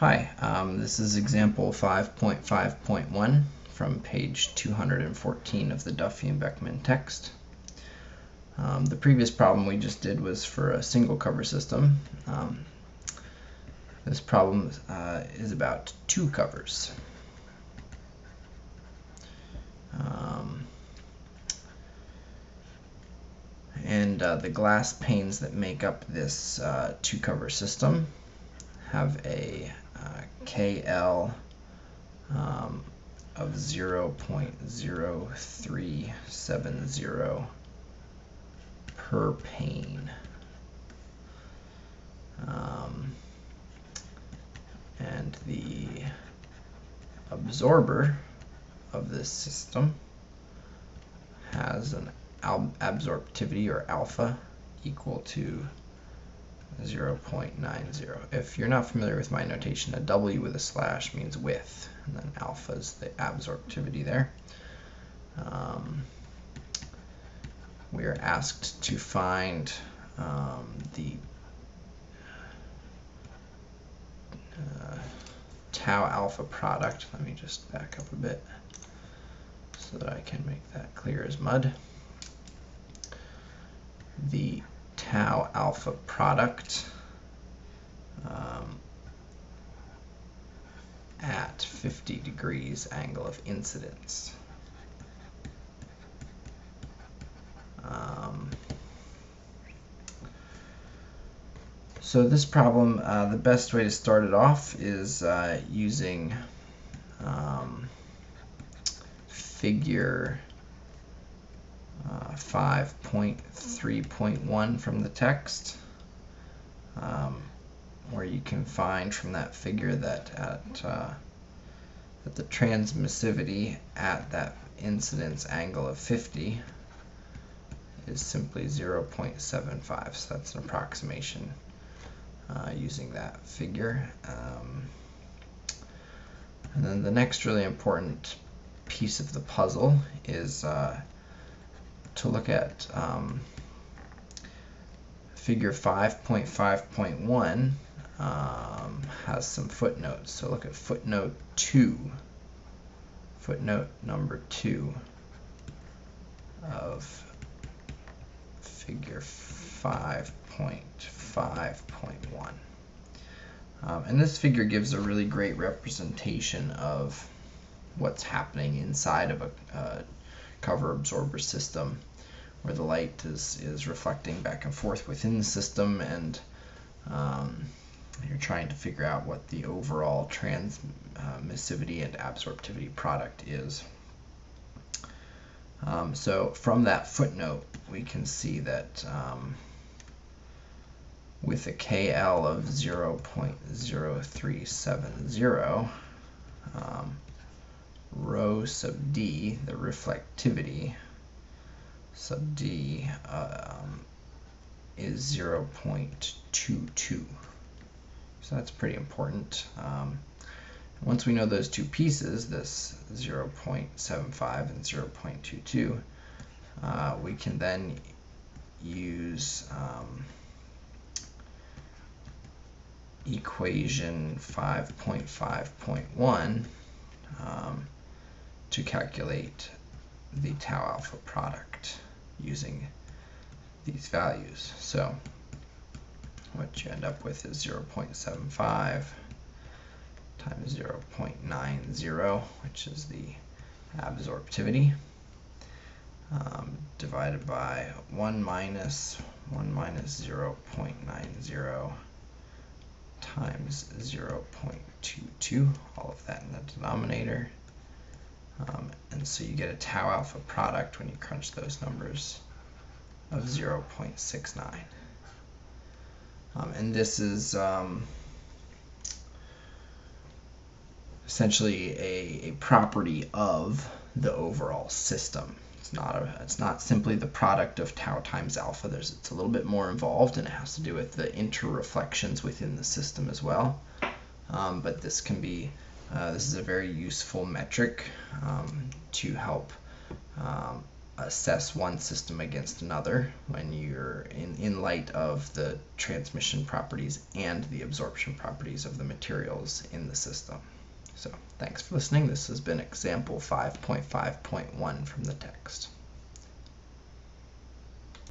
Hi, um, this is example 5.5.1 from page 214 of the Duffie and Beckman text. Um, the previous problem we just did was for a single cover system. Um, this problem uh, is about two covers. Um, and uh, the glass panes that make up this uh, two cover system have a KL um, of 0.0370 per pane. Um, and the absorber of this system has an absorptivity or alpha equal to 0.90. If you're not familiar with my notation, a W with a slash means width, and then alpha is the absorptivity there. Um, we are asked to find um, the uh, tau alpha product. Let me just back up a bit so that I can make that clear as mud. The tau alpha product um, at 50 degrees angle of incidence. Um, so this problem, uh, the best way to start it off is uh, using um, figure 5.3.1 from the text, um, where you can find from that figure that at uh, that the transmissivity at that incidence angle of 50 is simply 0.75. So that's an approximation uh, using that figure. Um, and then the next really important piece of the puzzle is uh, to look at um, figure 5.5.1 um, has some footnotes. So look at footnote 2, footnote number 2 of figure 5.5.1. Um, and this figure gives a really great representation of what's happening inside of a, a cover absorber system where the light is, is reflecting back and forth within the system and um, you're trying to figure out what the overall transmissivity and absorptivity product is. Um, so from that footnote, we can see that um, with a KL of 0.0370, um, rho sub d, the reflectivity sub d um, is 0.22. So that's pretty important. Um, once we know those two pieces, this 0.75 and 0.22, uh, we can then use um, equation 5.5.1 um, to calculate the tau alpha product using these values. So what you end up with is 0.75 times 0.90, which is the absorptivity, um, divided by 1 minus 1 minus 0.90 times 0.22, all of that in the denominator. Um, and so you get a tau alpha product when you crunch those numbers of 0.69. Um, and this is um, essentially a, a property of the overall system. It's not a, it's not simply the product of tau times alpha. There's it's a little bit more involved, and it has to do with the interreflections within the system as well. Um, but this can be uh, this is a very useful metric um, to help um, assess one system against another when you're in, in light of the transmission properties and the absorption properties of the materials in the system. So thanks for listening. This has been example 5.5.1 from the text.